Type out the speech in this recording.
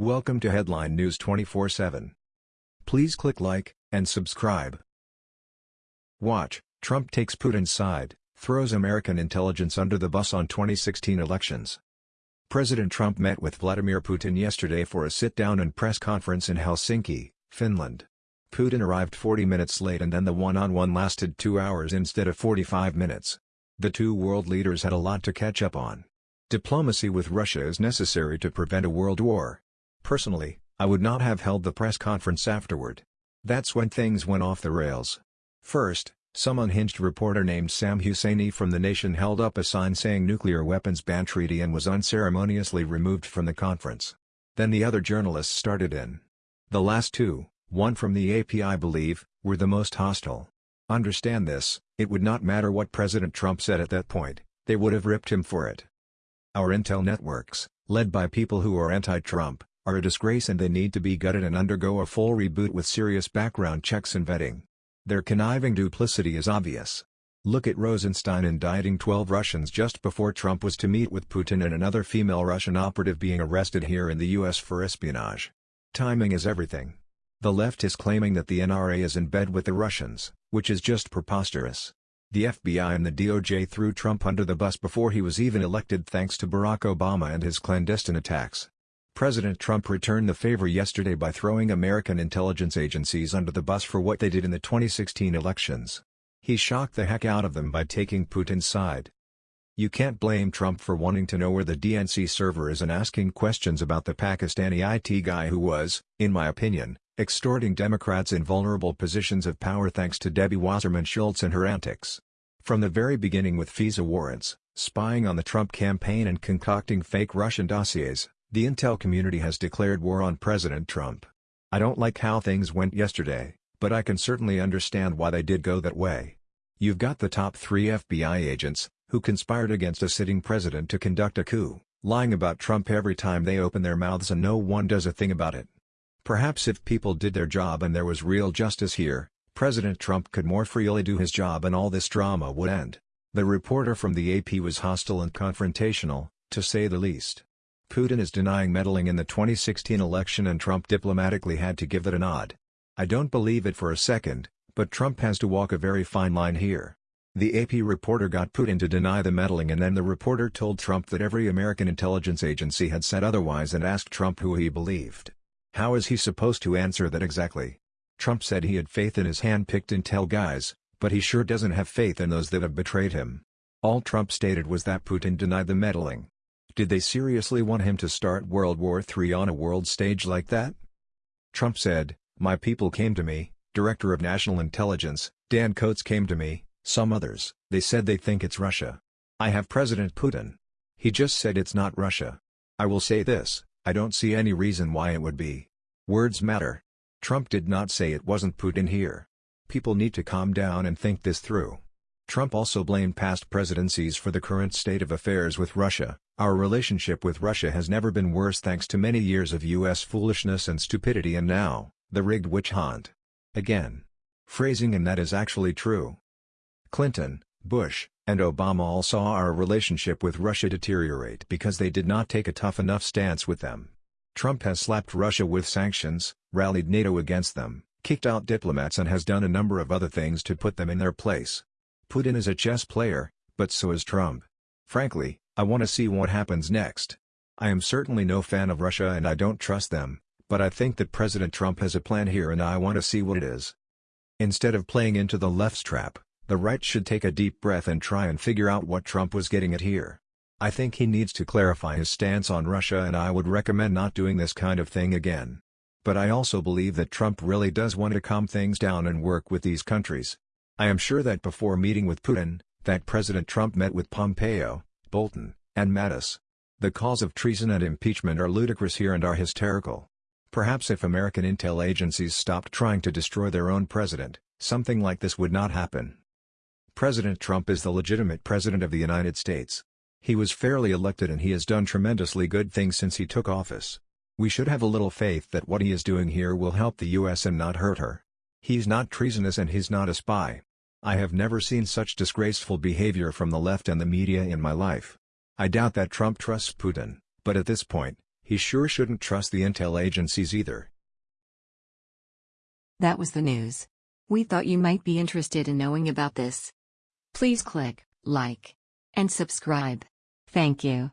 Welcome to Headline News 24/7. Please click like and subscribe. Watch: Trump takes Putin's side, throws American intelligence under the bus on 2016 elections. President Trump met with Vladimir Putin yesterday for a sit-down and press conference in Helsinki, Finland. Putin arrived 40 minutes late and then the one-on-one -on -one lasted two hours instead of 45 minutes. The two world leaders had a lot to catch up on. Diplomacy with Russia is necessary to prevent a world war. Personally, I would not have held the press conference afterward. That's when things went off the rails. First, some unhinged reporter named Sam Husseini from The Nation held up a sign saying nuclear weapons ban treaty and was unceremoniously removed from the conference. Then the other journalists started in. The last two, one from the AP I believe, were the most hostile. Understand this, it would not matter what President Trump said at that point, they would have ripped him for it. Our intel networks, led by people who are anti-Trump, are a disgrace and they need to be gutted and undergo a full reboot with serious background checks and vetting. Their conniving duplicity is obvious. Look at Rosenstein indicting 12 Russians just before Trump was to meet with Putin and another female Russian operative being arrested here in the US for espionage. Timing is everything. The left is claiming that the NRA is in bed with the Russians, which is just preposterous. The FBI and the DOJ threw Trump under the bus before he was even elected thanks to Barack Obama and his clandestine attacks. President Trump returned the favor yesterday by throwing American intelligence agencies under the bus for what they did in the 2016 elections. He shocked the heck out of them by taking Putin's side. You can't blame Trump for wanting to know where the DNC server is and asking questions about the Pakistani IT guy who was, in my opinion, extorting Democrats in vulnerable positions of power thanks to Debbie Wasserman Schultz and her antics. From the very beginning with FISA warrants, spying on the Trump campaign and concocting fake Russian dossiers, the intel community has declared war on President Trump. I don't like how things went yesterday, but I can certainly understand why they did go that way. You've got the top three FBI agents, who conspired against a sitting president to conduct a coup, lying about Trump every time they open their mouths and no one does a thing about it. Perhaps if people did their job and there was real justice here, President Trump could more freely do his job and all this drama would end. The reporter from the AP was hostile and confrontational, to say the least. Putin is denying meddling in the 2016 election and Trump diplomatically had to give it a nod. I don't believe it for a second, but Trump has to walk a very fine line here. The AP reporter got Putin to deny the meddling and then the reporter told Trump that every American intelligence agency had said otherwise and asked Trump who he believed. How is he supposed to answer that exactly? Trump said he had faith in his hand-picked intel guys, but he sure doesn't have faith in those that have betrayed him. All Trump stated was that Putin denied the meddling. Did they seriously want him to start World War III on a world stage like that? Trump said, My people came to me, Director of National Intelligence, Dan Coats came to me, some others, they said they think it's Russia. I have President Putin. He just said it's not Russia. I will say this, I don't see any reason why it would be. Words matter. Trump did not say it wasn't Putin here. People need to calm down and think this through. Trump also blamed past presidencies for the current state of affairs with Russia. Our relationship with Russia has never been worse thanks to many years of U.S. foolishness and stupidity and now, the rigged witch hunt. Again. Phrasing and that is actually true. Clinton, Bush, and Obama all saw our relationship with Russia deteriorate because they did not take a tough enough stance with them. Trump has slapped Russia with sanctions, rallied NATO against them, kicked out diplomats and has done a number of other things to put them in their place. Putin is a chess player, but so is Trump. Frankly, I want to see what happens next. I am certainly no fan of Russia and I don't trust them, but I think that President Trump has a plan here and I want to see what it is. Instead of playing into the left's trap, the right should take a deep breath and try and figure out what Trump was getting at here. I think he needs to clarify his stance on Russia and I would recommend not doing this kind of thing again. But I also believe that Trump really does want to calm things down and work with these countries. I am sure that before meeting with Putin, that President Trump met with Pompeo, Bolton, and Mattis. The calls of treason and impeachment are ludicrous here and are hysterical. Perhaps if American intel agencies stopped trying to destroy their own president, something like this would not happen. President Trump is the legitimate President of the United States. He was fairly elected and he has done tremendously good things since he took office. We should have a little faith that what he is doing here will help the US and not hurt her. He's not treasonous and he's not a spy. I have never seen such disgraceful behavior from the left and the media in my life. I doubt that Trump trusts Putin, but at this point, He sure shouldn't trust the intel agencies either. That was the news. We thought you might be interested in knowing about this. Please click like and subscribe. Thank you.